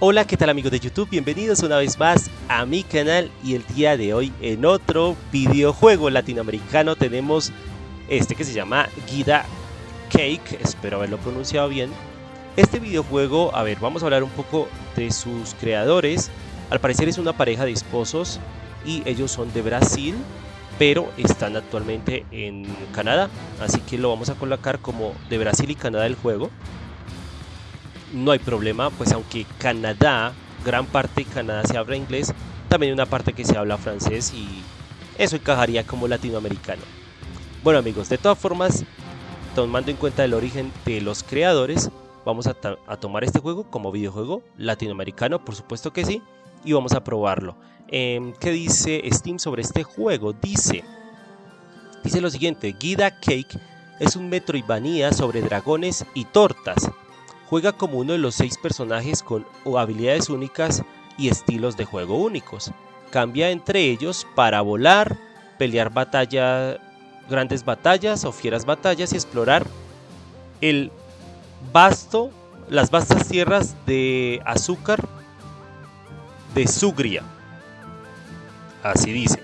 Hola, ¿qué tal amigos de YouTube? Bienvenidos una vez más a mi canal y el día de hoy en otro videojuego latinoamericano tenemos este que se llama Guida Cake, espero haberlo pronunciado bien. Este videojuego, a ver, vamos a hablar un poco de sus creadores. Al parecer es una pareja de esposos y ellos son de Brasil, pero están actualmente en Canadá, así que lo vamos a colocar como de Brasil y Canadá el juego no hay problema, pues aunque Canadá, gran parte de Canadá se habla inglés, también hay una parte que se habla francés y eso encajaría como latinoamericano. Bueno amigos, de todas formas, tomando en cuenta el origen de los creadores, vamos a, tomar este juego como videojuego latinoamericano, por supuesto que sí, y vamos a probarlo. Em, ¿Qué dice Steam sobre este juego? Dice, dice lo siguiente, Guida Cake es un Metroidvania sobre dragones y tortas Juega como uno de los seis personajes con habilidades únicas y estilos de juego únicos. Cambia entre ellos para volar, pelear batalla, grandes batallas o fieras batallas y explorar el vasto, las vastas tierras de azúcar de Sugria. Así dice.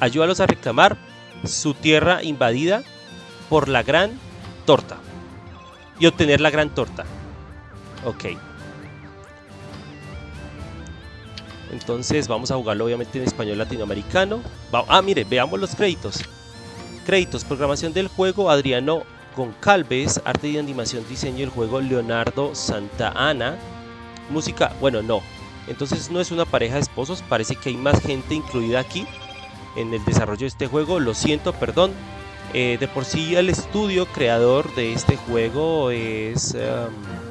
Ayúdalos a reclamar su tierra invadida por la gran torta y obtener la gran torta. Ok. Entonces vamos a jugarlo obviamente en español latinoamericano. ah, mire, veamos los créditos. Créditos, programación del juego, Adriano Goncalves, arte y animación, diseño del juego, Leonardo Santa Ana. Música, bueno, no. Entonces no es una pareja de esposos, parece que hay más gente incluida aquí en el desarrollo de este juego. Lo siento, perdón. Eh, de por sí el estudio creador de este juego es... Em,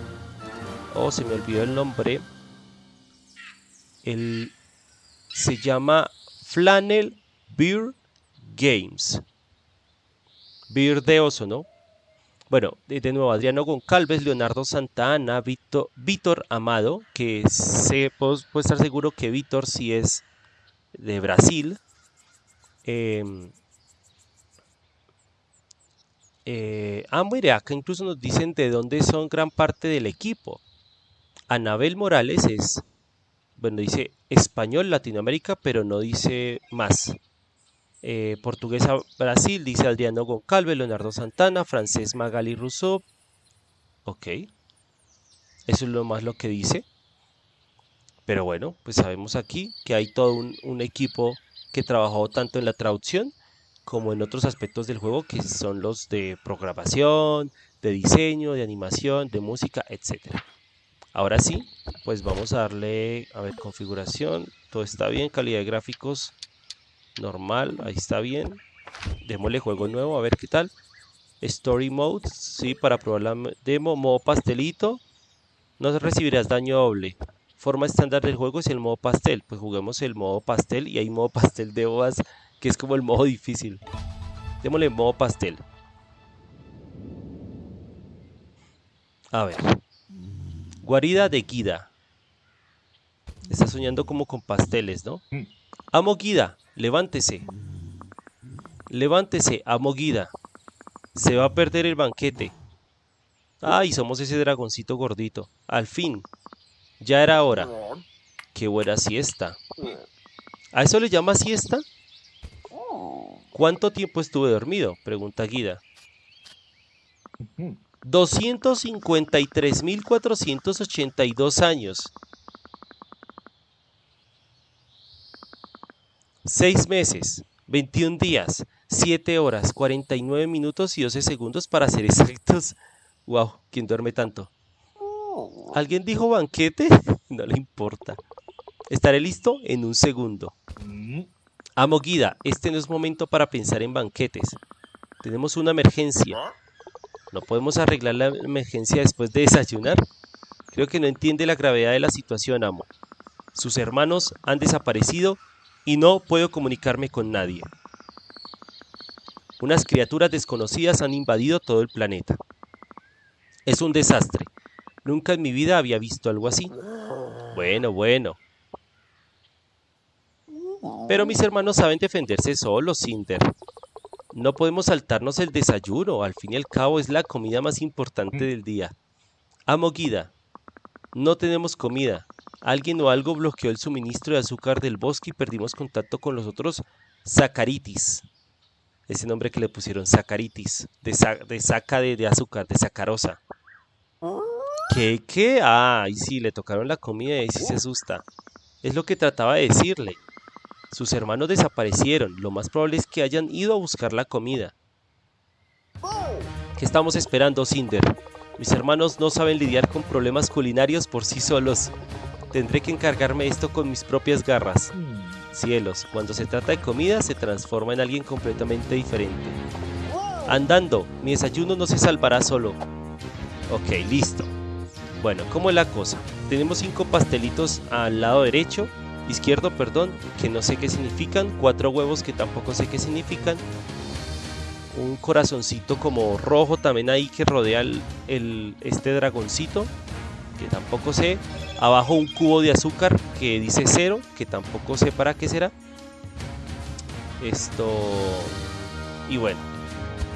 oh se me olvidó el nombre el, se llama Flannel Beer Games Beer de oso, ¿no? Bueno, de, nuevo, Adriano Goncalves, Leonardo Santana, Víctor, Víctor Amado, que se puedo, estar seguro que Víctor sí es de Brasil. Em, eh, ah, mire, acá incluso nos dicen de dónde son gran parte del equipo. Anabel Morales es, bueno, dice español Latinoamérica, pero no dice más. Eh, portuguesa Brasil, dice Adriano Goncalves, Leonardo Santana, francés Magali Rousseau. Ok. Eso es lo más lo que dice. Pero bueno, pues sabemos aquí que hay todo un, un equipo que trabajó tanto en la traducción como en otros aspectos del juego que son los de programación, de diseño, de animación, de música, etcétera. Ahora sí, pues vamos a darle, a ver, configuración, todo está bien, calidad de gráficos normal, ahí está bien. Démosle juego nuevo, a ver qué tal. Story Mode, sí, para probar la demo, modo pastelito, no recibirás daño doble. Forma estándar del juego es el modo pastel, pues juguemos el modo pastel y hay modo pastel de OAS, que es como el modo difícil. Démosle modo pastel. A ver. Guarida de Guida. Está soñando como con pasteles, ¿no? Amo Guida, levántese. Levántese, amo Guida. Se va a perder el banquete. Ay, somos ese dragoncito gordito. Al fin. Ya era hora. Qué buena siesta. ¿A eso le llama siesta? ¿Cuánto tiempo estuve dormido? Pregunta Guida. 253.482 años. 6 meses, 21 días, 7 horas, 49 minutos y 12 segundos para ser exactos. Wow, ¿quién duerme tanto? ¿Alguien dijo banquete? No le importa. Estaré listo en un segundo. Amo Guida, este no es momento para pensar en banquetes. Tenemos una emergencia. ¿No podemos arreglar la emergencia después de desayunar? Creo que no entiende la gravedad de la situación, amo. Sus hermanos han desaparecido y no puedo comunicarme con nadie. Unas criaturas desconocidas han invadido todo el planeta. Es un desastre. Nunca en mi vida había visto algo así. Bueno, bueno. Pero mis hermanos saben defenderse solos, Cinder. No podemos saltarnos el desayuno, al fin y al cabo es la comida más importante del día. Amo Guida, no tenemos comida. Alguien o algo bloqueó el suministro de azúcar del bosque y perdimos contacto con los otros sacaritis. Ese nombre que le pusieron sacaritis, de, saca de, de, azúcar, de sacarosa. ¿Qué? ¿Qué? Ah, y sí, le tocaron la comida y sí se asusta. Es lo que trataba de decirle. Sus hermanos desaparecieron. Lo más probable es que hayan ido a buscar la comida. ¿Qué estamos esperando, Cinder? Mis hermanos no saben lidiar con problemas culinarios por sí solos. Tendré que encargarme esto con mis propias garras. Cielos, cuando se trata de comida se transforma en alguien completamente diferente. Andando, mi desayuno no se salvará solo. Ok, listo. Bueno, ¿cómo es la cosa? Tenemos cinco pastelitos al lado derecho, izquierdo, perdón, que no sé qué significan, cuatro huevos que tampoco sé qué significan, un corazoncito como rojo también ahí que rodea el, este dragoncito, que tampoco sé. Abajo un cubo de azúcar que dice cero, que tampoco sé para qué será. Esto... Y bueno,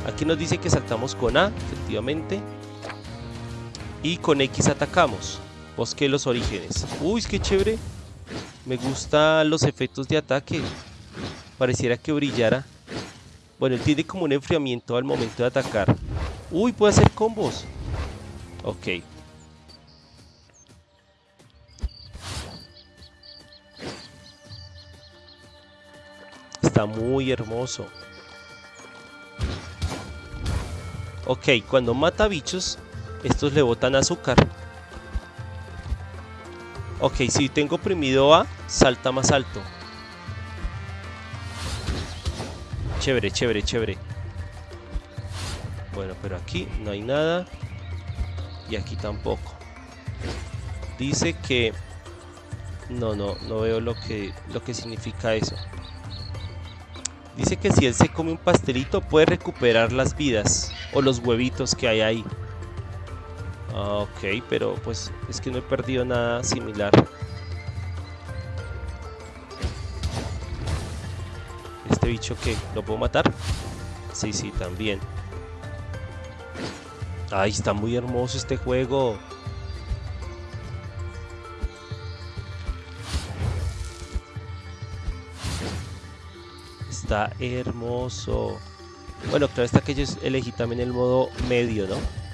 aquí nos dice que saltamos con A, efectivamente. Y con X atacamos. Bosque los orígenes. Uy, qué chévere. Me gustan los efectos de ataque. Pareciera que brillara. Bueno, él tiene como un enfriamiento al momento de atacar. Uy, puede hacer combos. Ok. Está muy hermoso. Ok, cuando mata bichos, estos le botan azúcar. Ok, si tengo oprimido A, salta más alto. Chévere, chévere, chévere. Bueno, pero aquí no hay nada. Y aquí tampoco. Dice que... No, no, no veo lo que, lo que significa eso. Dice que si él se come un pastelito puede recuperar las vidas o los huevitos que hay ahí. Ah, ok, pero pues es que no he perdido nada similar. ¿Este bicho que ¿Lo puedo matar? Sí, sí, también. Ay, está muy hermoso este juego. Está hermoso. Bueno, claro está que yo elegí también el modo medio, ¿no?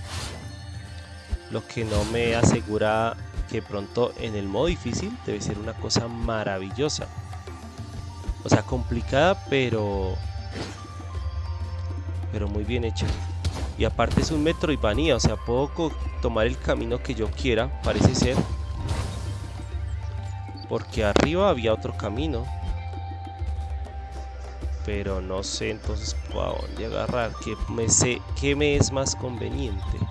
Lo que no me asegura que pronto en el modo difícil debe ser una cosa maravillosa. O sea, complicada, pero... Pero muy bien hecha. Y aparte es un Metroidvania, o sea, puedo tomar el camino que yo quiera, parece ser. Porque arriba había otro camino. Pero no sé entonces a agarrar, que me sé, qué me es más conveniente.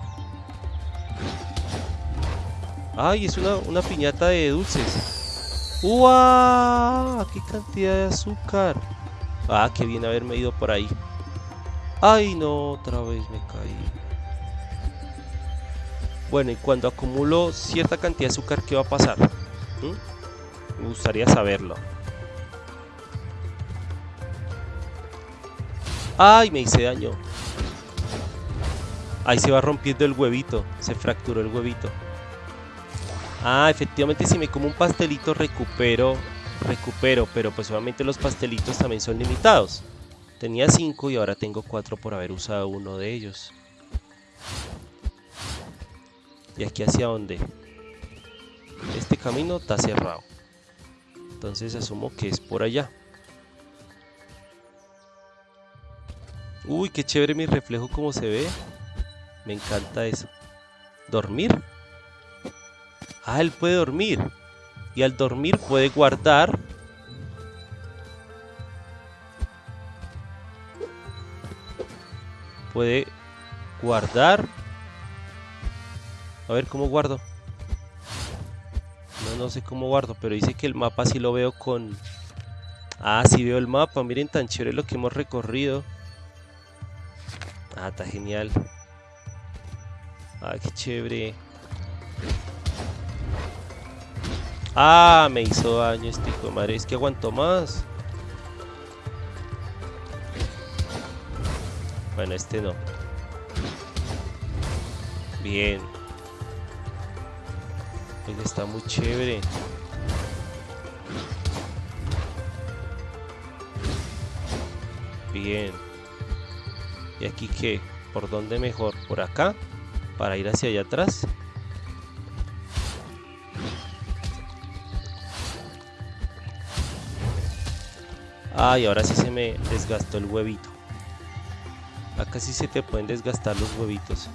Ay, es una, piñata de dulces. ¡Wow! ¡Qué cantidad de azúcar! Ah, qué bien haberme ido por ahí. ¡Ay, no! Otra vez me caí. Bueno, y cuando acumulo cierta cantidad de azúcar, ¿qué va a pasar? ¿Mm? Me gustaría saberlo. ¡Ay! Me hice daño. Ahí se va rompiendo el huevito. Se fracturó el huevito. Ah, efectivamente si me como un pastelito recupero, recupero, pero pues obviamente los pastelitos también son limitados. Tenía 5 y ahora tengo 4 por haber usado uno de ellos. ¿Y aquí hacia dónde? Este camino está cerrado. Entonces asumo que es por allá. Uy, qué chévere mi reflejo como se ve. Me encanta eso. ¿Dormir? Ah, él puede dormir. Y al dormir puede guardar. Puede guardar. A ver, ¿cómo guardo? No, no sé cómo guardo, pero dice que el mapa sí lo veo con... Ah, sí veo el mapa. Miren tan chévere lo que hemos recorrido. Ah, está genial. Ah, qué chévere. Ah, me hizo daño este hijo de madre. Es que aguantó más. Bueno, este no. Bien. Él está muy chévere. Bien. ¿Y aquí qué? ¿Por dónde mejor? ¿Por acá? ¿Para ir hacia allá atrás? Ay, ahora sí se me desgastó el huevito. Acá sí se te pueden desgastar los huevitos.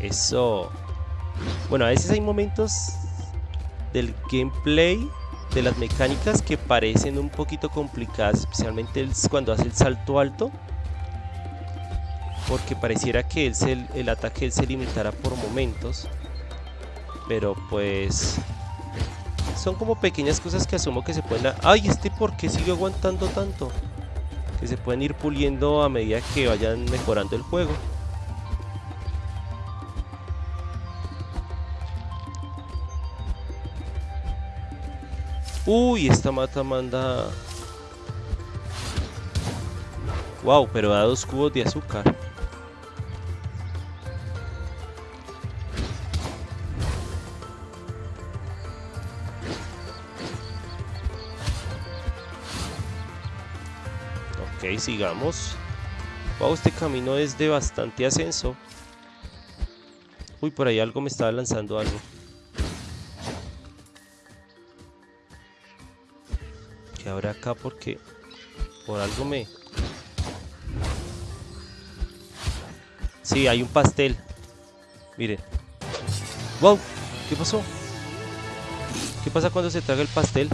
Eso. Bueno, a veces hay momentos del gameplay, de las mecánicas que parecen un poquito complicadas, especialmente cuando hace el salto alto. Porque pareciera que el, ataque él se limitara por momentos. Pero pues son como pequeñas cosas que asumo que se pueden... ¡Ay! ¿Este por qué sigue aguantando tanto? Que se pueden ir puliendo a medida que vayan mejorando el juego. Uy, esta mata manda... Wow, pero da dos cubos de azúcar. Sigamos. Wow, este camino es de bastante ascenso. Uy, por ahí algo me estaba lanzando algo. Que habrá acá porque por algo me... Sí, hay un pastel. Miren. ¡Wow! ¿Qué pasó? ¿Qué pasa cuando se traga el pastel?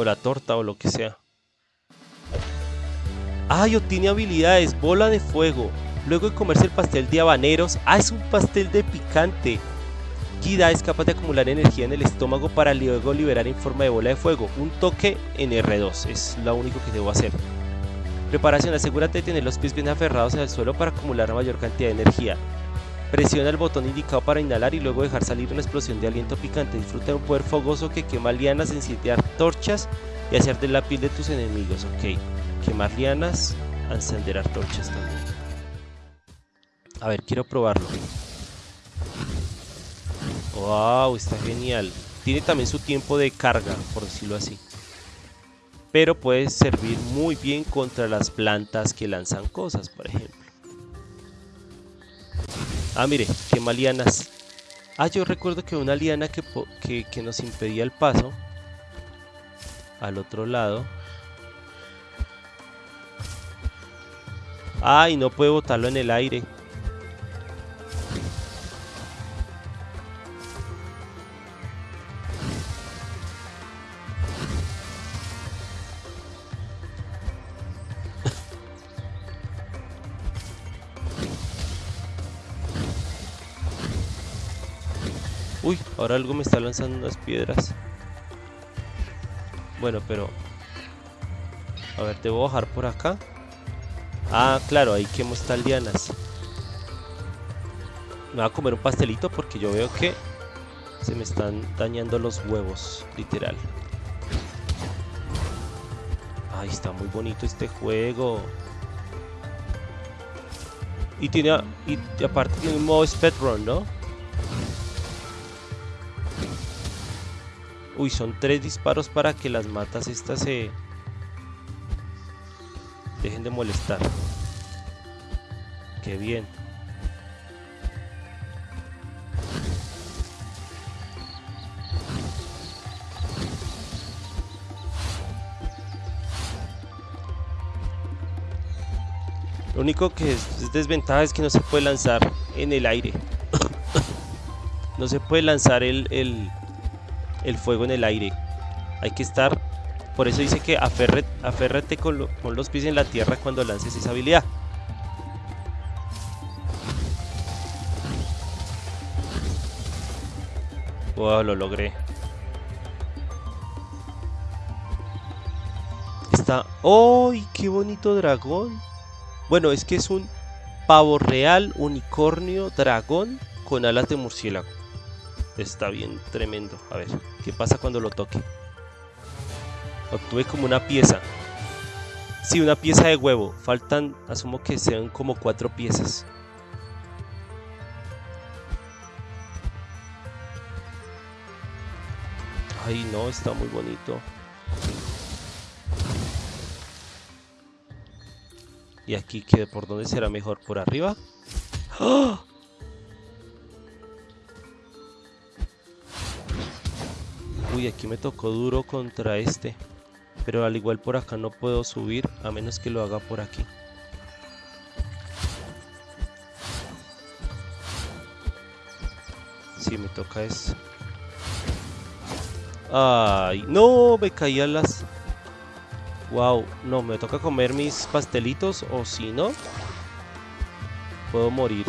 O la torta o lo que sea. ¡Ay! obtiene habilidades, bola de fuego. Luego de comerse el pastel de habaneros, ¡ah! Es un pastel de picante. Kida es capaz de acumular energía en el estómago para luego liberar en forma de bola de fuego. Un toque en R2, es lo único que debo hacer. Preparación, asegúrate de tener los pies bien aferrados al suelo para acumular mayor cantidad de energía. Presiona el botón indicado para inhalar y luego dejar salir una explosión de aliento picante. Disfruta de un poder fogoso que quema lianas, enciende torchas y hacer de la piel de tus enemigos. Ok, quemar lianas, encender torchas también. A ver, quiero probarlo. Wow, está genial. Tiene también su tiempo de carga, por decirlo así. Pero puede servir muy bien contra las plantas que lanzan cosas, por ejemplo. Ah, mire, quema lianas. Ah, yo recuerdo que una liana que, que, nos impedía el paso al otro lado. Ay, no puede botarlo en el aire. Uy, ahora algo me está lanzando unas piedras. Bueno, pero... A ver, debo bajar por acá. Ah, claro, ahí quemo estas lianas. Me voy a comer un pastelito porque yo veo que se me están dañando los huevos, literal. Ay, está muy bonito este juego. Y tiene, y aparte tiene un modo speedrun, ¿no? Uy, son tres disparos para que las matas estas se... Dejen de molestar. Qué bien. Lo único que es desventaja es que no se puede lanzar en el aire. no se puede lanzar el, el, el fuego en el aire. Hay que estar... Por eso dice que aférrate con, con los pies en la tierra cuando lances esa habilidad. Wow, lo logré. Está... ¡Ay, qué bonito dragón! Bueno, es que es un pavo real, unicornio, dragón con alas de murciélago está bien tremendo. A ver, ¿qué pasa cuando lo toque? Obtuve como una pieza. Sí, una pieza de huevo. Faltan, asumo que sean como cuatro piezas. Ay, no, está muy bonito. Y aquí, que ¿por dónde será mejor? ¿Por arriba? ¡Oh! Uy, aquí me tocó duro contra este. Pero al igual por acá no puedo subir a menos que lo haga por aquí. Sí, me toca eso. Ay, no, me caían las... Wow, no, me toca comer mis pastelitos o si no, puedo morir.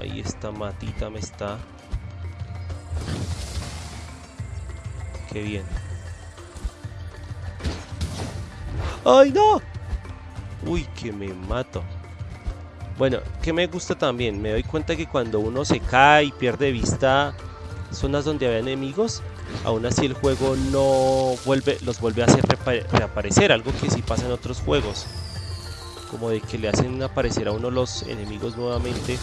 Ay, esta matita me está... Qué bien. ¡Ay, no! Uy, que me mato. Bueno, que me gusta también, me doy cuenta que cuando uno se cae y pierde vista zonas donde había enemigos, aún así el juego no vuelve, los vuelve a hacer reaparecer, algo que sí pasa en otros juegos. Como de que le hacen aparecer a uno los enemigos nuevamente.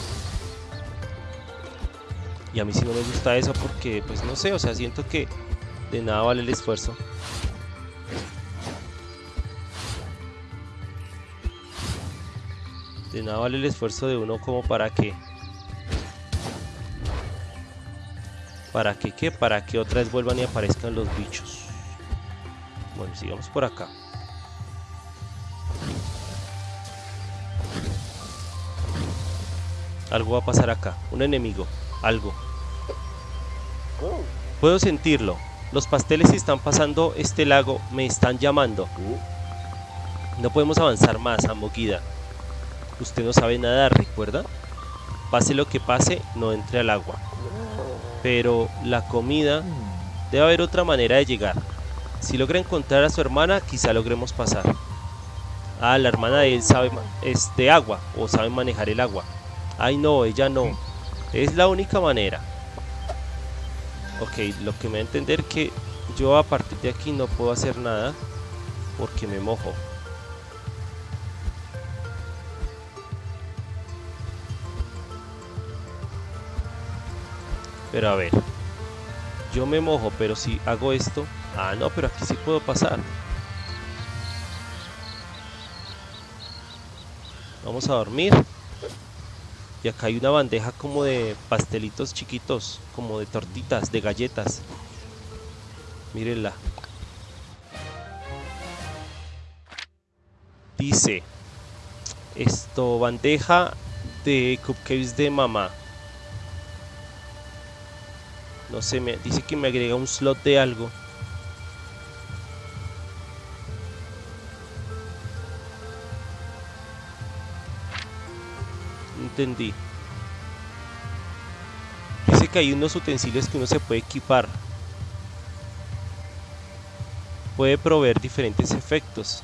Y a mí sí no me gusta eso porque, pues no sé, o sea, siento que de nada vale el esfuerzo. De nada vale el esfuerzo de uno como para que... ¿Para que qué? Para que otra vez vuelvan y aparezcan los bichos. Bueno, sigamos por acá. Algo va a pasar acá. Un enemigo. Algo. Puedo sentirlo. Los pasteles están pasando este lago. Me están llamando. No podemos avanzar más, Amoguida. Usted no sabe nadar, ¿recuerda? Pase lo que pase, no entre al agua. Pero la comida... Debe haber otra manera de llegar. Si logra encontrar a su hermana, quizá logremos pasar. Ah, la hermana de él sabe es de agua o sabe manejar el agua. Ay no, ella no. Es la única manera. Ok, lo que me va a entender que yo a partir de aquí no puedo hacer nada porque me mojo. Pero a ver. Yo me mojo, pero si hago esto... Ah, no, pero aquí sí puedo pasar. Vamos a dormir. Y acá hay una bandeja como de pastelitos chiquitos, como de tortitas, de galletas. Mírenla. Dice, esto, bandeja de cupcakes de mamá. No sé, me dice que me agrega un slot de algo. Entendí. Dice que hay unos utensilios que uno se puede equipar. Puede proveer diferentes efectos.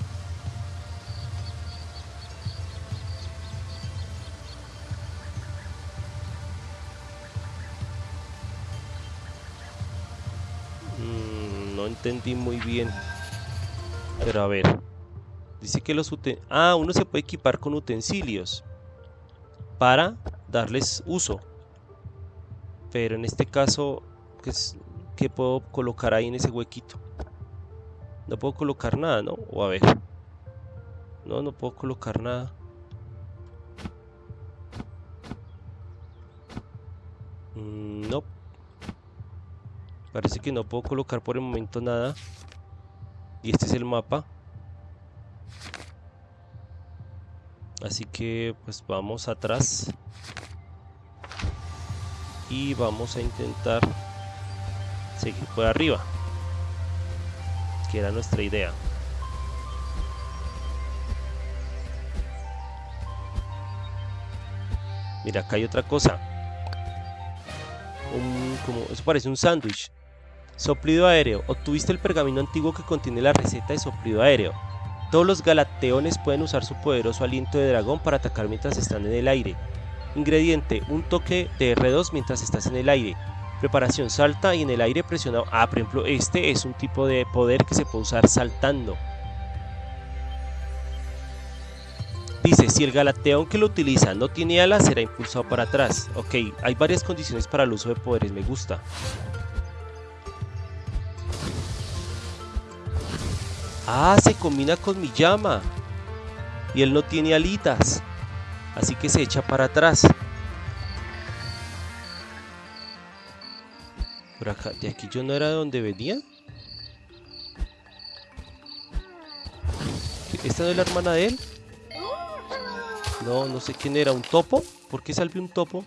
entendí muy bien. Pero a ver. Dice que los utensilios... Ah, uno se puede equipar con utensilios. Para darles uso. Pero en este caso... ¿Qué, puedo colocar ahí en ese huequito? No puedo colocar nada, ¿no? O a ver. No, no puedo colocar nada. Mm, no. Parece que no puedo colocar por el momento nada. Y este es el mapa. Así que pues vamos atrás. Y vamos a intentar seguir por arriba. Que era nuestra idea. Mira, acá hay otra cosa. Un, eso parece un sándwich. Soplido aéreo. Obtuviste el pergamino antiguo que contiene la receta de soplido aéreo. Todos los galateones pueden usar su poderoso aliento de dragón para atacar mientras están en el aire. Ingrediente, un toque de R2 mientras estás en el aire. Preparación, salta y en el aire presionado. Ah, por ejemplo, este es un tipo de poder que se puede usar saltando. Dice, si el galateón que lo utiliza no tiene alas, será impulsado para atrás. Ok, hay varias condiciones para el uso de poderes, me gusta. Ah, se combina con mi llama. Y él no tiene alitas. Así que se echa para atrás. Por acá, de aquí yo no era de donde venía. ¿Esta no es la hermana de él? No, no sé quién era. ¿Un topo? ¿Por qué salió un topo?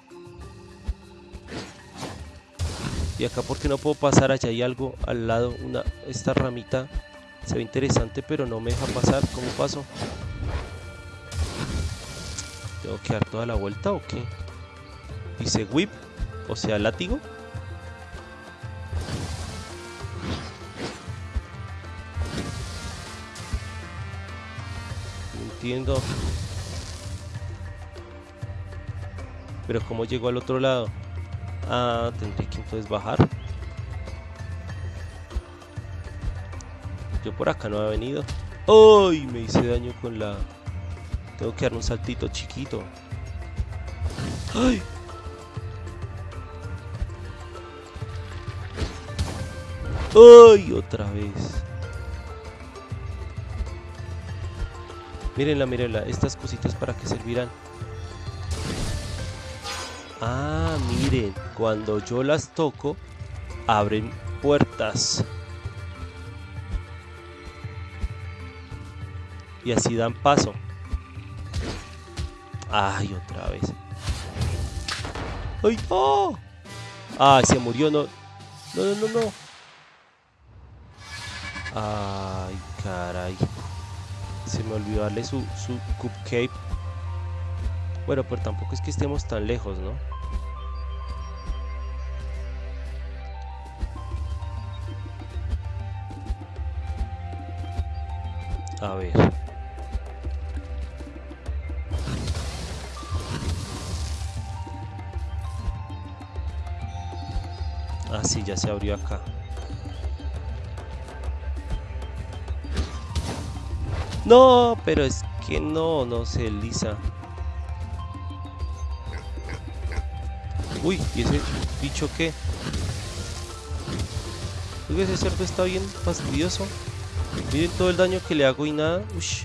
Y acá porque no puedo pasar, allá hay algo al lado, una, esta ramita se ve interesante pero no me deja pasar, ¿cómo paso? ¿Tengo que dar toda la vuelta o qué? Dice whip, o sea látigo No entiendo Pero ¿cómo llego al otro lado? Ah, tendré que entonces bajar. Yo por acá no he venido. ¡Ay! Me hice daño con la... Tengo que dar un saltito chiquito. ¡Ay! ¡Ay! Otra vez. Mírenla, mírenla. Estas cositas para qué servirán. Ah, miren, cuando yo las toco, abren puertas. Y así dan paso. Ay, otra vez. ¡Ay! ¡Oh! ¡Ay, se murió! No, no, no, no, no. Ay, caray. Se me olvidó darle su, su cupcake. Bueno, pero tampoco es que estemos tan lejos, ¿no? A ver. Ah, sí, ya se abrió acá. No, pero es que no, no se lisa. Uy, ¿y ese bicho qué? Uy, ese cerdo está bien fastidioso. Miren todo el daño que le hago y nada. Ush.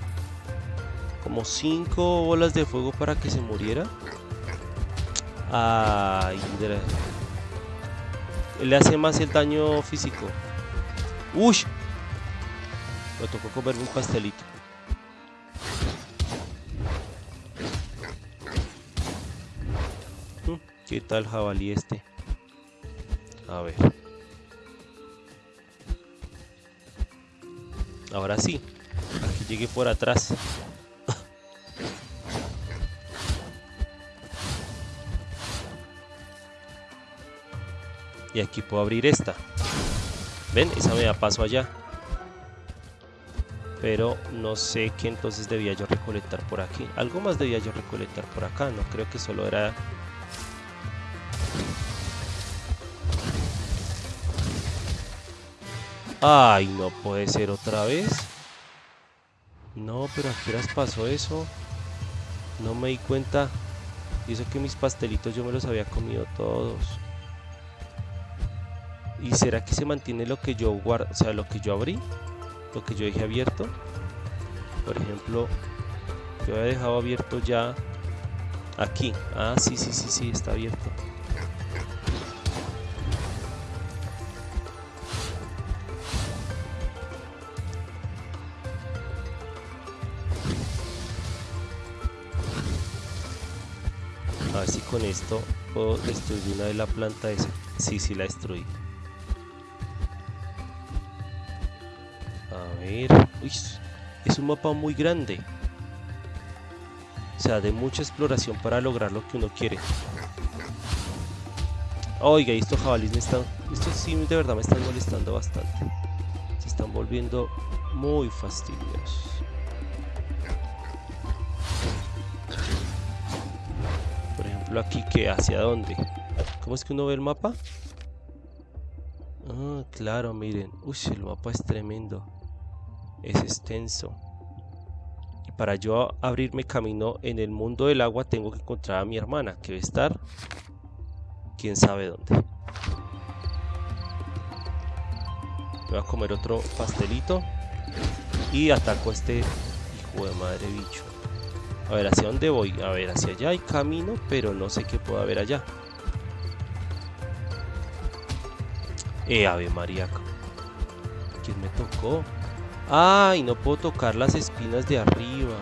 Como 5 bolas de fuego para que se muriera. Ay, le hace más el daño físico. Ush. Me tocó comerme un pastelito. Mm, ¿Qué tal jabalí este? A ver. Ahora sí. Llegué por atrás. Y aquí puedo abrir esta. ¿Ven? Esa me da paso allá. Pero no sé qué entonces debía yo recolectar por aquí. Algo más debía yo recolectar por acá. No creo que solo era Ay, no puede ser otra vez. No, pero ¿a qué horas pasó eso? No me di cuenta. Y que mis pastelitos yo me los había comido todos. ¿Y será que se mantiene lo que yo guardo? O sea, lo que yo abrí. Lo que yo dejé abierto. Por ejemplo, yo había dejado abierto ya aquí. Ah, sí, sí, sí, sí, está abierto. A ver si con esto puedo destruir una de la planta esa. Sí, sí la destruí. Uy, es un mapa muy grande. O sea, de mucha exploración para lograr lo que uno quiere. Oiga, estos jabalíes me están... Estos sí de verdad me están molestando bastante. Se están volviendo muy fastidiosos. aquí que hacia dónde. ¿Cómo es que uno ve el mapa? Ah, claro, miren. Uy, el mapa es tremendo. Es extenso. Para yo abrirme camino en el mundo del agua tengo que encontrar a mi hermana, que debe estar quién sabe dónde. voy a comer otro pastelito. Y ataco a este hijo de madre bicho. A ver, ¿hacia dónde voy? A ver, hacia allá hay camino, pero no sé qué puedo haber allá. Eh, Ave María. ¿Quién me tocó? Ay, no puedo tocar las espinas de arriba.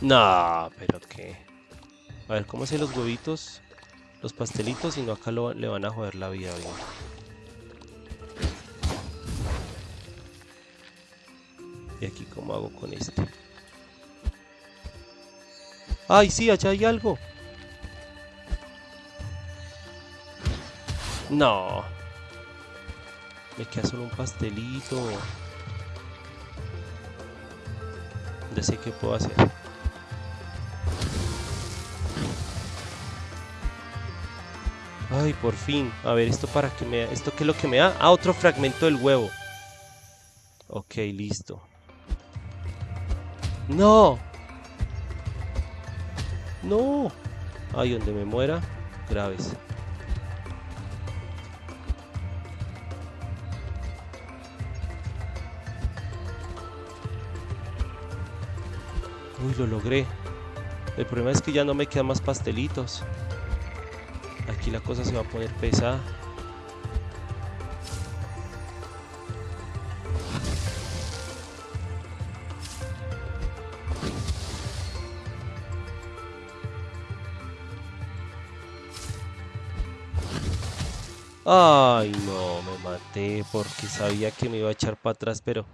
No, pero qué. A ver, ¿cómo hacen los huevitos? Los pastelitos, y no acá le van a joder la vida bien. Y aquí, ¿cómo hago con este? ¡Ay, sí! Allá hay algo. No. Me queda solo un pastelito. Ya sé qué puedo hacer. Ay, por fin. A ver, ¿esto para qué me? ¿Esto qué es lo que me da? Ah, otro fragmento del huevo. Ok, listo. ¡No! ¡No! Ay, donde me muera, graves. Uy, lo logré. El problema es que ya no me quedan más pastelitos. Aquí la cosa se va a poner pesada. Ay, no, me maté porque sabía que me iba a echar para atrás, pero...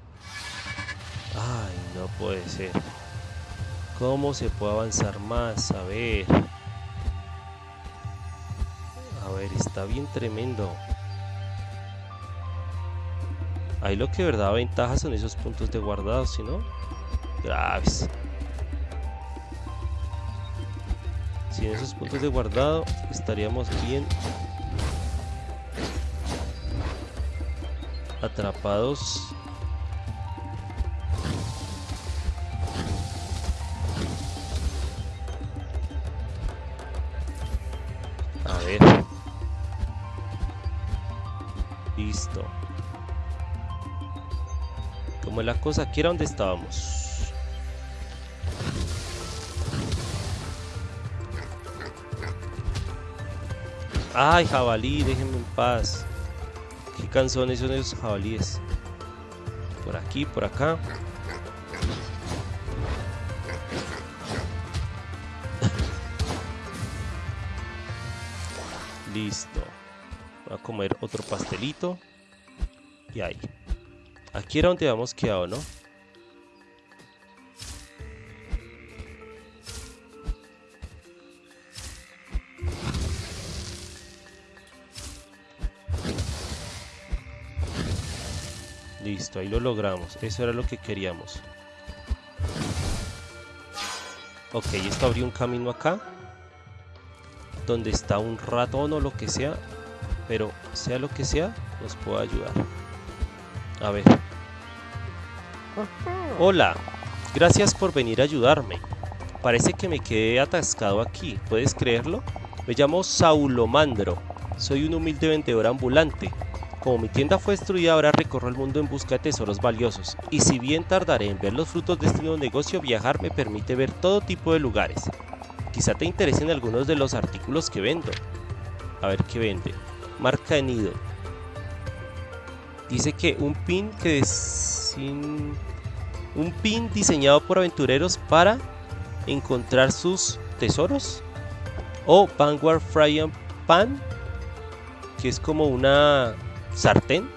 Ay, no puede ser. ¿Cómo se puede avanzar más? A ver está bien tremendo. Ahí lo que verdad ventaja son esos puntos de guardado, si no, graves. Sin esos puntos de guardado estaríamos bien atrapados la cosa, aquí era donde estábamos. Ay, jabalí, déjenme en paz. Qué canzones son esos jabalíes. Por aquí, por acá. Listo. Voy a comer otro pastelito. Y ahí. Aquí era donde habíamos quedado, ¿no? Listo, ahí lo logramos. Eso era lo que queríamos. Ok, esto abrió un camino acá. Donde está un ratón o lo que sea. Pero sea lo que sea, nos puede ayudar. A ver. Hola, gracias por venir a ayudarme. Parece que me quedé atascado aquí, ¿puedes creerlo? Me llamo Saulomandro, soy un humilde vendedor ambulante. Como mi tienda fue destruida, ahora recorro el mundo en busca de tesoros valiosos. Y si bien tardaré en ver los frutos de este nuevo negocio, viajar me permite ver todo tipo de lugares. Quizá te interesen algunos de los artículos que vendo. A ver qué vende. Marca de nido, Dice que un pin que sin... un pin diseñado por aventureros para encontrar sus tesoros o Vanguard Frying Pan que es como una sartén.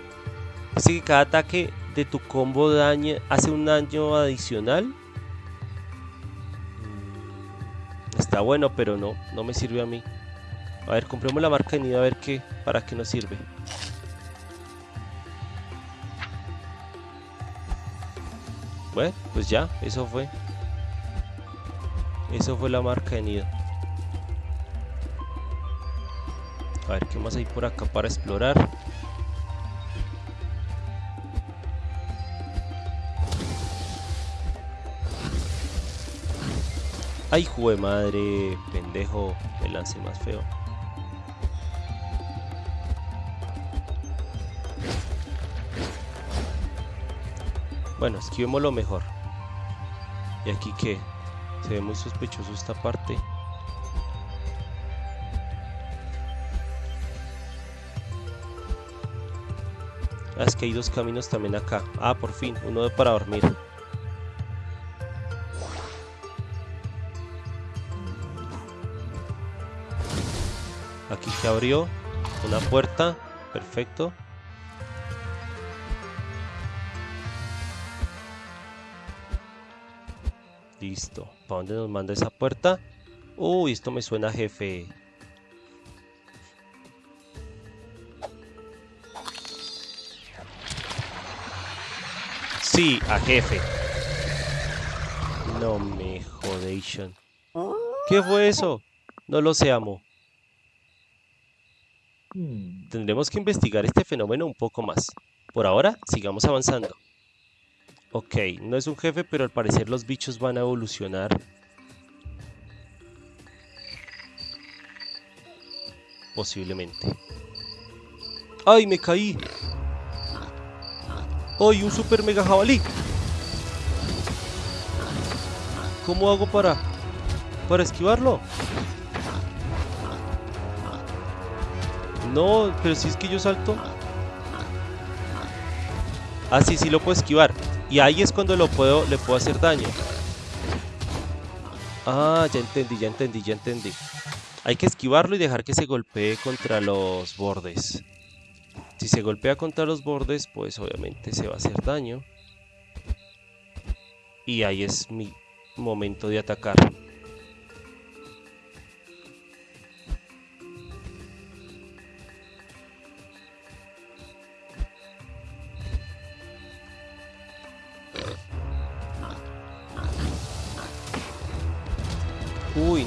Dice que cada ataque de tu combo daña, hace un daño adicional. Mm, está bueno, pero no, no me sirve a mí. A ver, compremos la marca de nido a ver qué, para qué nos sirve. Bueno, pues ya, eso fue. Eso fue la marca de nido. A ver qué más hay por acá para explorar. Ay, jue madre, pendejo, me lancé más feo. Bueno, esquivemos mejor. ¿Y aquí qué? Se ve muy sospechoso esta parte. Ah, es que hay dos caminos también acá. Ah, por fin, uno de para dormir. Aquí se abrió una puerta. Perfecto. Listo. ¿Para dónde nos manda esa puerta? Uy, esto me suena jefe. Sí, a jefe. No me jodation. ¿Qué fue eso? No lo sé, amo. Tendremos que investigar este fenómeno un poco más. Por ahora, sigamos avanzando. Ok, no es un jefe, pero al parecer los bichos van a evolucionar. Posiblemente. ¡Ay, me caí! ¡Ay, un super mega jabalí! ¿Cómo hago para... para esquivarlo? No, pero si es que yo salto. Ah, sí, sí lo puedo esquivar. Y ahí es cuando lo puedo, le puedo hacer daño. Ah, ya entendí, ya entendí, ya entendí. Hay que esquivarlo y dejar que se golpee contra los bordes. Si se golpea contra los bordes, pues obviamente se va a hacer daño. Y ahí es mi momento de atacar.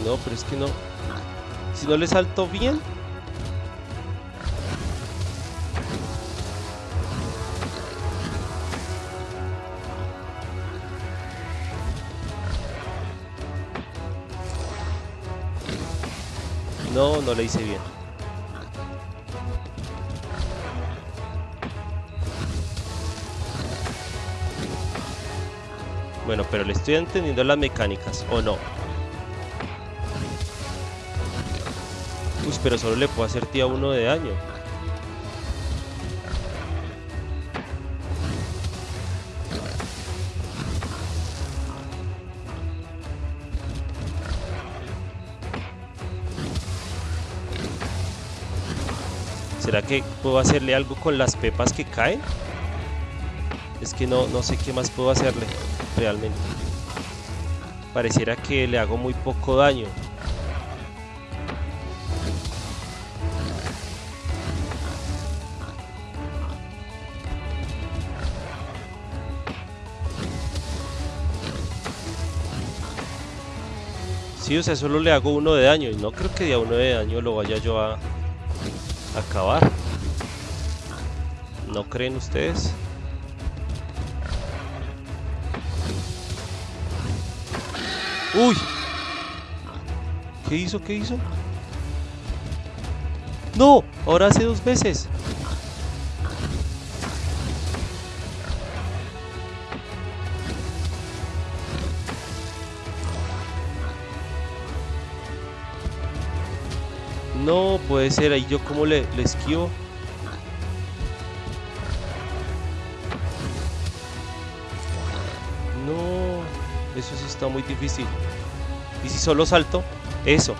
No, pero es que no. Si no le salto bien. No, no le hice bien. Bueno, pero le estoy entendiendo las mecánicas, ¿o no? Pero solo le puedo hacer tía uno de daño. ¿Será que puedo hacerle algo con las pepas que caen? Es que no, no sé qué más puedo hacerle realmente. Pareciera que le hago muy poco daño. Sea, solo le hago uno de daño y no creo que de uno de daño lo vaya yo a, acabar. ¿No creen ustedes? ¡Uy! ¿Qué hizo? ¿Qué hizo? ¡No! Ahora hace dos veces. No, puede ser, ahí yo como le, le esquivo. No, eso sí está muy difícil. ¿Y si solo salto? Eso.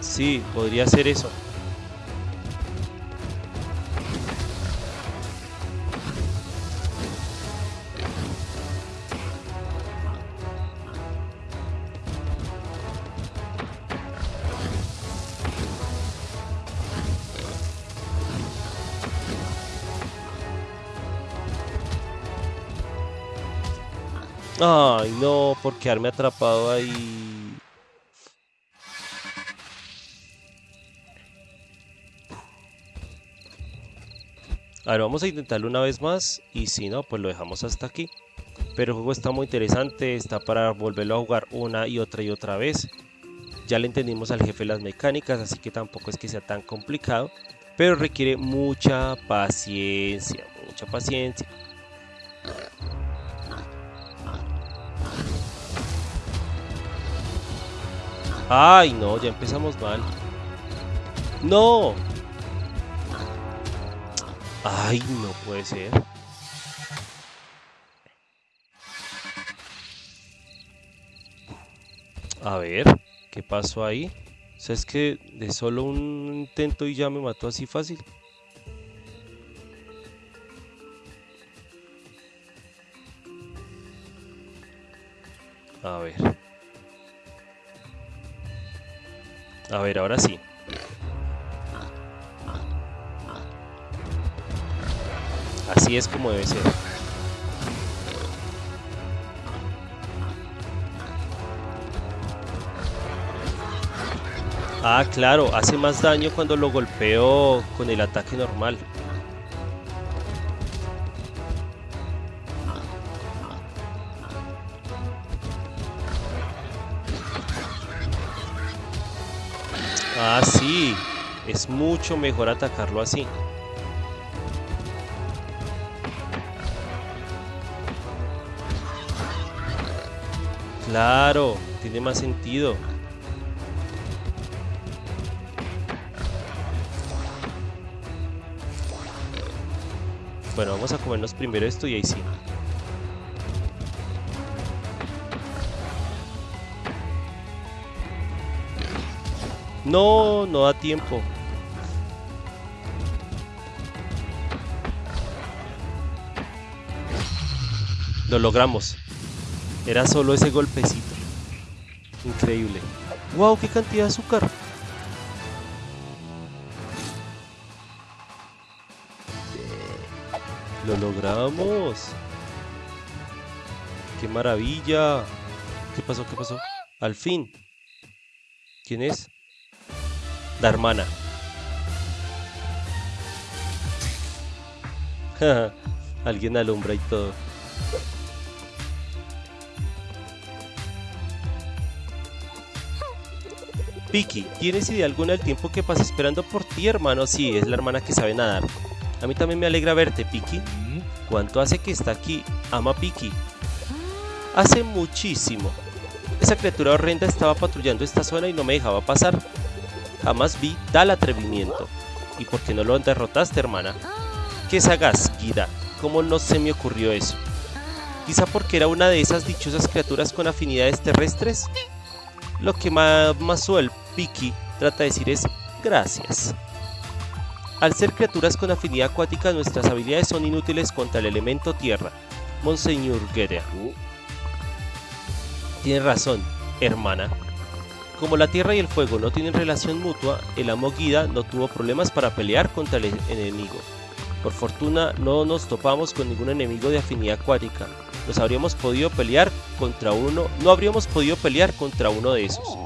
Sí, podría ser eso. No, por quedarme atrapado ahí. A ver, vamos a intentarlo una vez más y si no, pues lo dejamos hasta aquí. Pero el juego está muy interesante, está para volverlo a jugar una y otra y otra vez. Ya le entendimos al jefe las mecánicas, así que tampoco es que sea tan complicado. pero requiere mucha paciencia, mucha paciencia. Ay, no, ya empezamos mal. ¡No! Ay, no puede ser. A ver, ¿qué pasó ahí? O sea, es que de solo un intento y ya me mató así fácil. A ver. A ver, ahora sí. Así es como debe ser. Ah, claro, hace más daño cuando lo golpeo con el ataque normal. Es mucho mejor atacarlo así. Claro, tiene más sentido. Bueno, vamos a comernos primero esto y ahí sí. No, no da tiempo. Lo logramos. Era solo ese golpecito. Increíble. ¡Wow! ¡Qué cantidad de azúcar! ¡Lo logramos! ¡Qué maravilla! ¿Qué pasó? ¿Qué pasó? Al fin. ¿Quién es? La hermana. Alguien alumbra y todo. Vicky, ¿tienes idea alguna del tiempo que pasé esperando por ti, hermano? Sí, es la hermana que sabe nadar. A mí también me alegra verte, Piki. ¿Cuánto hace que está aquí? Ama Piki. Hace muchísimo. Esa criatura horrenda estaba patrullando esta zona y no me dejaba pasar. Jamás vi tal atrevimiento. ¿Y por qué no lo derrotaste, hermana? Qué sagaz, Guida. ¿Cómo no se me ocurrió eso? Quizá porque era una de esas dichosas criaturas con afinidades terrestres. Lo que Masuel Piki trata de decir es gracias. Al ser criaturas con afinidad acuática, nuestras habilidades son inútiles contra el elemento tierra. Monseñor Guerra. Tiene razón, hermana. Como la tierra y el fuego no tienen relación mutua, el amo Guida no tuvo problemas para pelear contra el enemigo. Por fortuna no nos topamos con ningún enemigo de afinidad acuática. Nos habríamos podido pelear contra uno, no habríamos podido pelear contra uno de esos.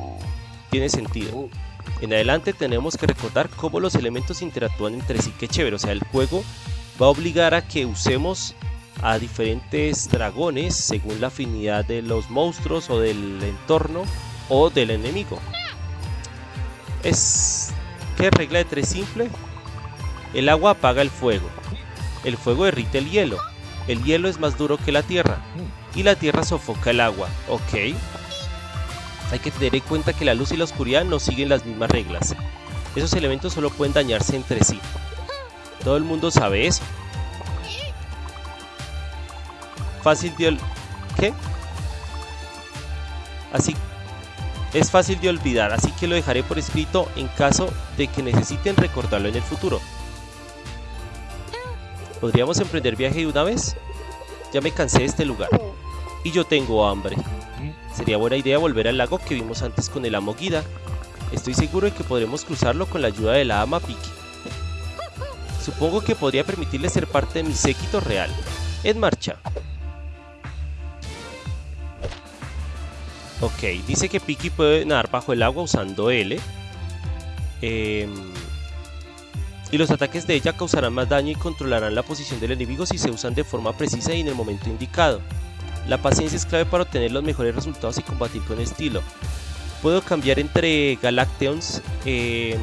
Tiene sentido. En adelante tenemos que recordar cómo los elementos interactúan entre sí. Qué chévere, o sea, el juego va a obligar a que usemos a diferentes dragones según la afinidad de los monstruos o del entorno o del enemigo. Es... ¿Qué regla de tres simple? El agua apaga el fuego. El fuego derrite el hielo. El hielo es más duro que la tierra. Y la tierra sofoca el agua. Ok. Hay que tener en cuenta que la luz y la oscuridad no siguen las mismas reglas. Esos elementos solo pueden dañarse entre sí. Todo el mundo sabe eso. Fácil de... ¿Qué? Así... Es fácil de olvidar, así que lo dejaré por escrito en caso de que necesiten recordarlo en el futuro. ¿Podríamos emprender viaje de una vez? Ya me cansé de este lugar. Y yo tengo hambre. Sería buena idea volver al lago que vimos antes con el amo Guida. Estoy seguro de que podremos cruzarlo con la ayuda de la ama Piki. Supongo que podría permitirle ser parte de mi séquito real. En marcha. Ok, dice que Piki puede nadar bajo el agua usando L. Em, y los ataques de ella causarán más daño y controlarán la posición del enemigo si se usan de forma precisa y en el momento indicado. La paciencia es clave para obtener los mejores resultados y combatir con estilo. Puedo cambiar entre Galacteons em,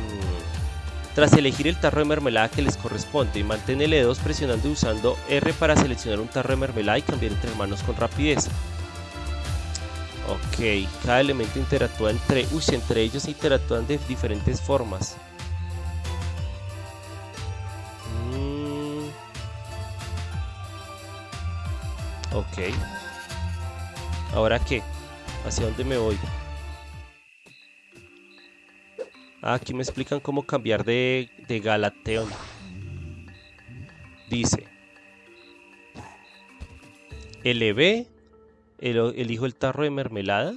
Tras elegir el tarro de mermelada que les corresponde, mantén L2 presionando y usando R para seleccionar un tarro de mermelada y cambiar entre manos con rapidez. Ok, cada elemento interactúa entre... Uy, entre ellos interactúan de diferentes formas. Ok. ¿Ahora qué? ¿Hacia dónde me voy? Ah, aquí me explican cómo cambiar de, de Galateon. Dice. LB. El, elijo el tarro de mermelada.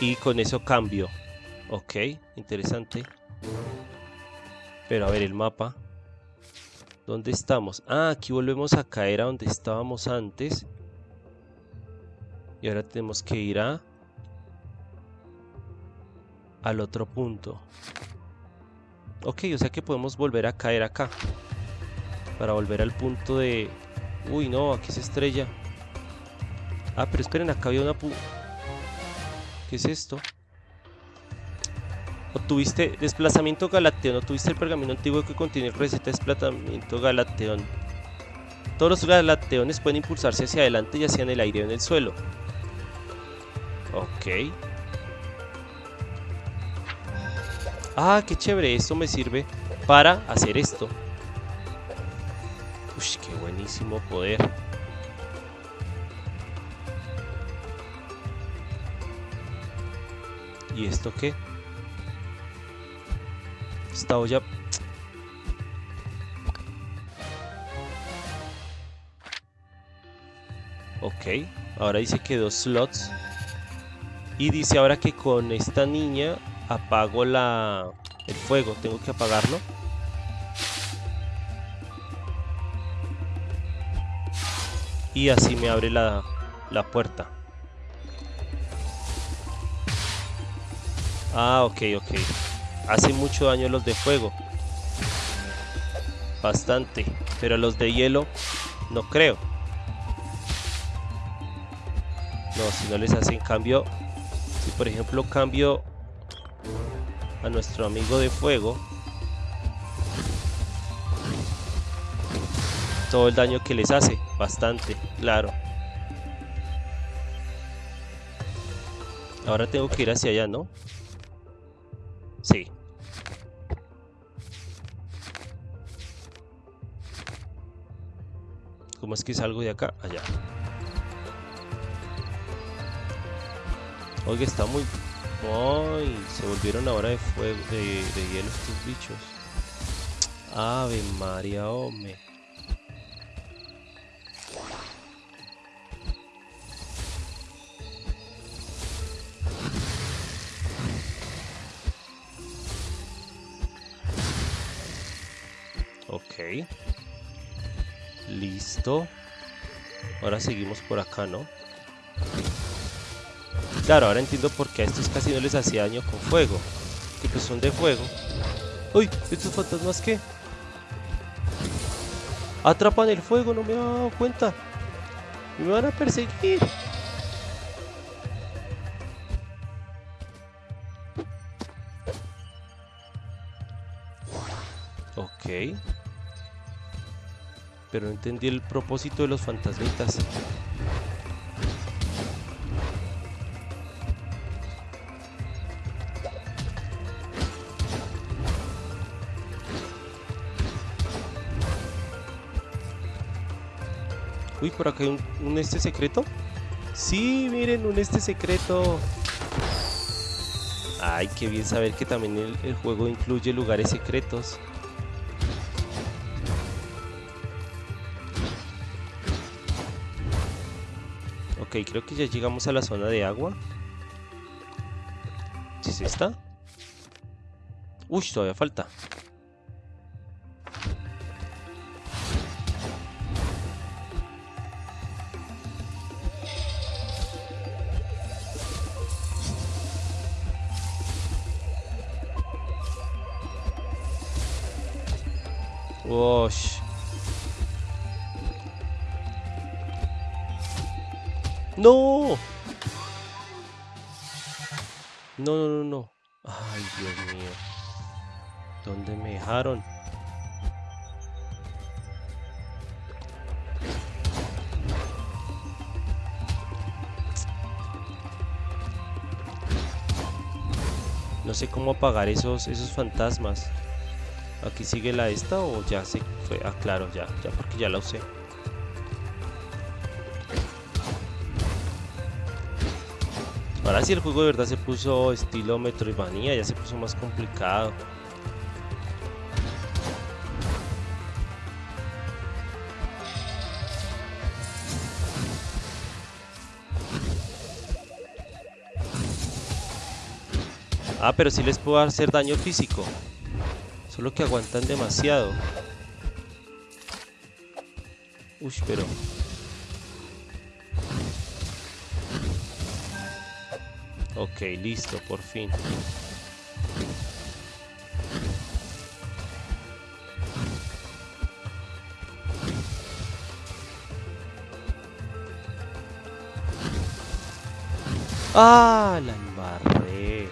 Y con eso cambio. Ok, interesante. Pero a ver el mapa. ¿Dónde estamos? Ah, aquí volvemos a caer a donde estábamos antes. Y ahora tenemos que ir a... Al otro punto. Ok, o sea que podemos volver a caer acá. Para volver al punto de... Uy, no, aquí se estrella. Ah, pero esperen, acá había una... Pu ¿Qué es esto? Obtuviste desplazamiento galateón. Obtuviste el pergamino antiguo que contiene receta de desplazamiento galateón. Todos los galateones pueden impulsarse hacia adelante, ya sea en el aire o en el suelo. Ok. Ah, qué chévere. Esto me sirve para hacer esto. Uy, qué buenísimo poder. ¿Y esto qué? Esta olla... Ok, ahora dice que dos slots y dice ahora que con esta niña apago la, el fuego. Tengo que apagarlo. Y así me abre la, la puerta. Ah, ok, ok. Hace mucho daño los de fuego. Bastante. Pero los de hielo no creo. No, si no les hacen cambio si por ejemplo cambio a nuestro amigo de fuego, todo el daño que les hace, bastante, claro. Ahora tengo que ir hacia allá, ¿no? Sí. ¿Cómo es que salgo de acá? Allá. Oiga, está muy... ¡Ay! Se volvieron ahora de fuego, de, de hielo estos bichos. Ave María, hombre. Ok. Listo. Ahora seguimos por acá, ¿no? Claro, ahora entiendo por qué a estos casi no les hacía daño con fuego. Que pues son de fuego. ¡Uy! ¿Estos fantasmas qué? Atrapan el fuego, no me he dado cuenta. Me van a perseguir. Ok. Pero no entendí el propósito de los fantasmitas. Uy, por acá hay un, este secreto. Sí, miren, un este secreto. Ay, qué bien saber que también el, juego incluye lugares secretos. Ok, creo que ya llegamos a la zona de agua. ¿Sí es esta? Uy, todavía falta. ¡No! No, no, no, no. Ay, Dios mío. ¿Dónde me dejaron? No sé cómo apagar esos, esos fantasmas. Aquí sigue la esta o ya se fue. Ah, claro, ya, ya porque ya la usé. Ahora sí el juego de verdad se puso estilo Metroidvania, ya se puso más complicado. Ah, pero sí les puedo hacer daño físico. Solo que aguantan demasiado. Uy, pero... Ok, listo, por fin. ¡Ah! La embarré.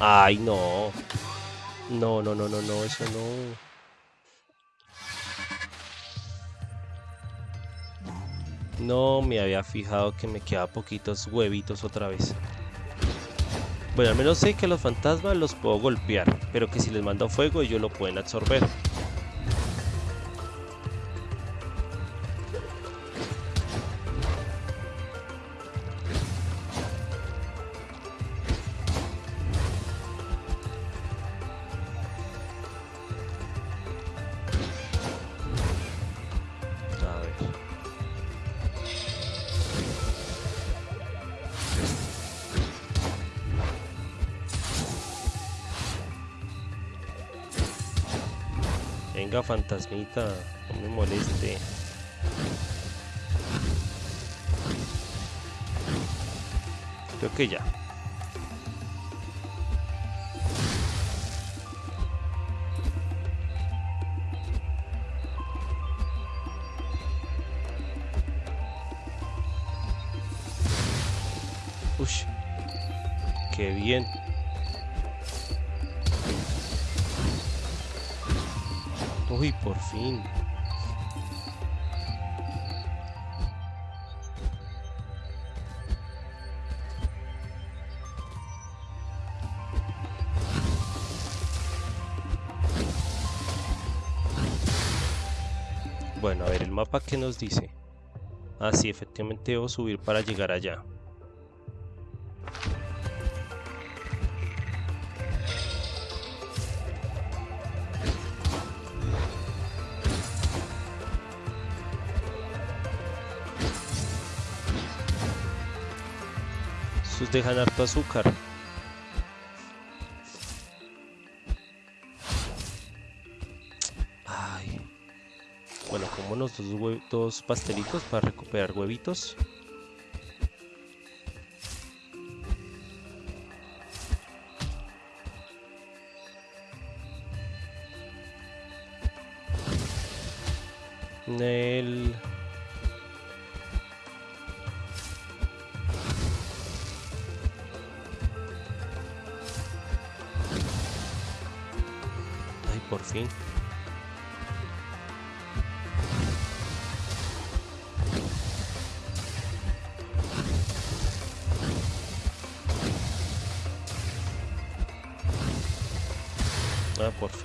Ay, no. No, no, no, no, no, eso no. No me había fijado que me quedaba poquitos huevitos otra vez. Bueno, al menos sé que los fantasmas los puedo golpear, pero que si les mando fuego ellos lo pueden absorber. Fantasmita, no me moleste. Creo que ya. Bueno, a ver, el mapa que nos dice. Ah, sí, efectivamente debo subir para llegar allá. Sus dejan harto azúcar. Como dos, pastelitos para recuperar huevitos.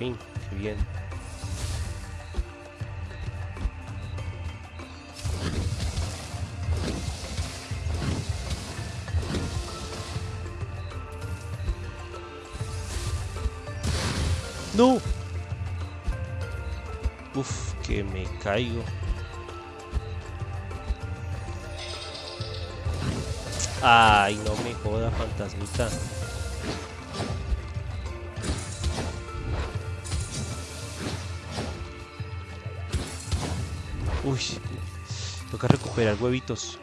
Fin. Qué bien. No. Uf, que me caigo. Ay, no me joda, fantasmita. Uy, toca recuperar huevitos.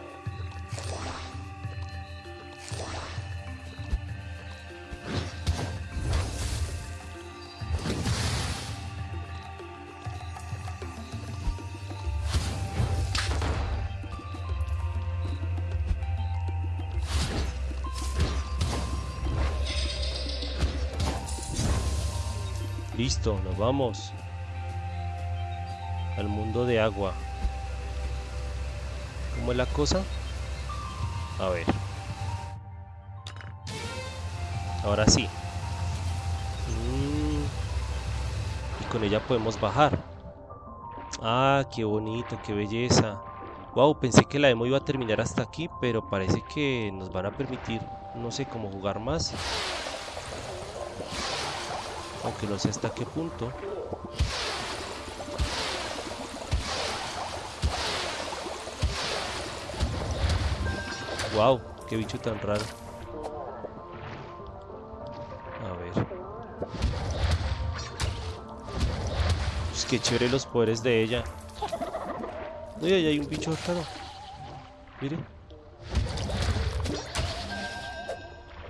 Listo, nos vamos al mundo de agua. ¿Cómo es la cosa? A ver. Ahora sí. Mm. Y con ella podemos bajar. Ah, qué bonito, qué belleza. Wow, pensé que la demo iba a terminar hasta aquí, pero parece que nos van a permitir, no sé cómo jugar más. Aunque no sé hasta qué punto. Wow, qué bicho tan raro. A ver. Es que chévere los poderes de ella. Uy, ahí hay un bicho raro. Mire.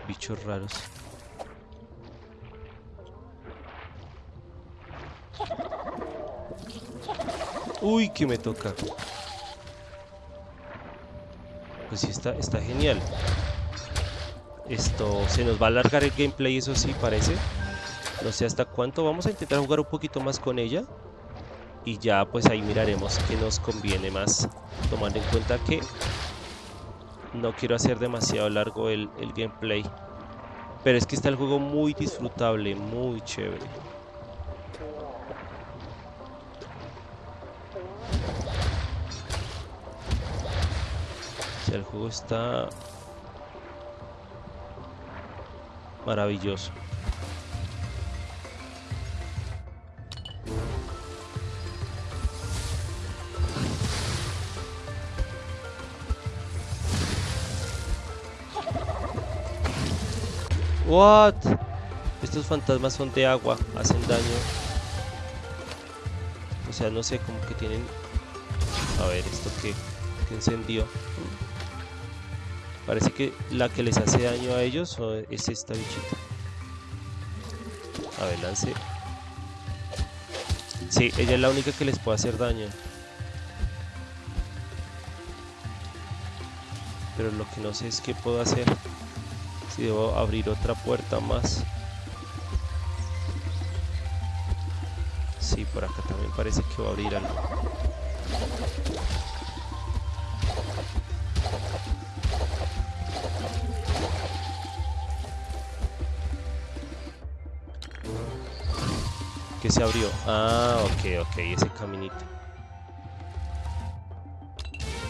Bichos raros. Uy, que me toca. Pues sí, está, está genial. Esto se nos va a alargar el gameplay, eso sí parece. No sé hasta cuánto. Vamos a intentar jugar un poquito más con ella. Y ya pues ahí miraremos qué nos conviene más. Tomando en cuenta que no quiero hacer demasiado largo el, el gameplay. Pero es que está el juego muy disfrutable, muy chévere. El juego está maravilloso. What? Estos fantasmas son de agua, hacen daño. O sea, no sé, como que tienen... A ver, ¿esto qué? ¿Qué encendió? Parece que la que les hace daño a ellos es esta bichita. A ver, lance. Sí, ella es la única que les puede hacer daño. Pero lo que no sé es qué puedo hacer. Si debo abrir otra puerta más. Sí, por acá también parece que va a abrir algo. Se abrió. Ah, ok, ok, ese caminito.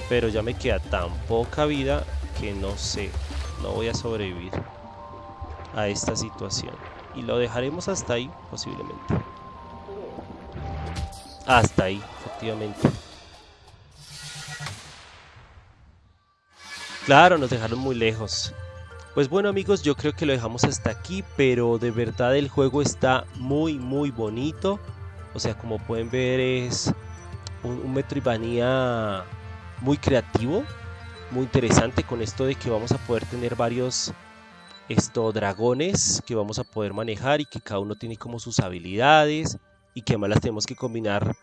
Pero ya me queda tan poca vida que no sé, no voy a sobrevivir a esta situación. Y lo dejaremos hasta ahí, posiblemente. Hasta ahí, efectivamente. Claro, nos dejaron muy lejos. Pues bueno amigos, yo creo que lo dejamos hasta aquí, pero de verdad el juego está muy muy bonito. O sea, como pueden ver es un, un Metroidvania muy creativo, muy interesante con esto de que vamos a poder tener varios estos dragones que vamos a poder manejar y que cada uno tiene como sus habilidades y que además las tenemos que combinar,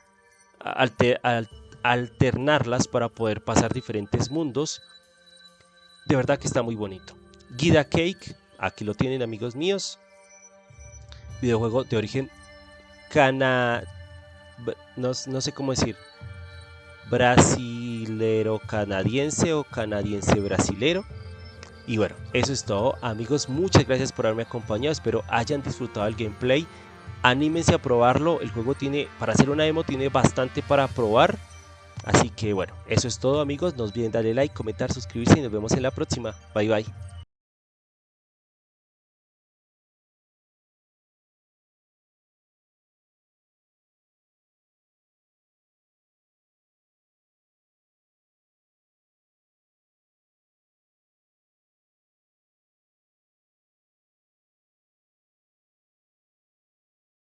alternarlas para poder pasar diferentes mundos. De verdad que está muy bonito. Guida Cake, aquí lo tienen amigos míos. Videojuego de origen cana... No, sé cómo decir. Brasilero canadiense o canadiense brasilero. Y bueno, eso es todo amigos, muchas gracias por haberme acompañado, espero hayan disfrutado el gameplay, anímense a probarlo, el juego tiene, para hacer una demo tiene bastante para probar, así que bueno, eso es todo amigos, no olviden darle like, comentar, suscribirse y nos vemos en la próxima, bye bye.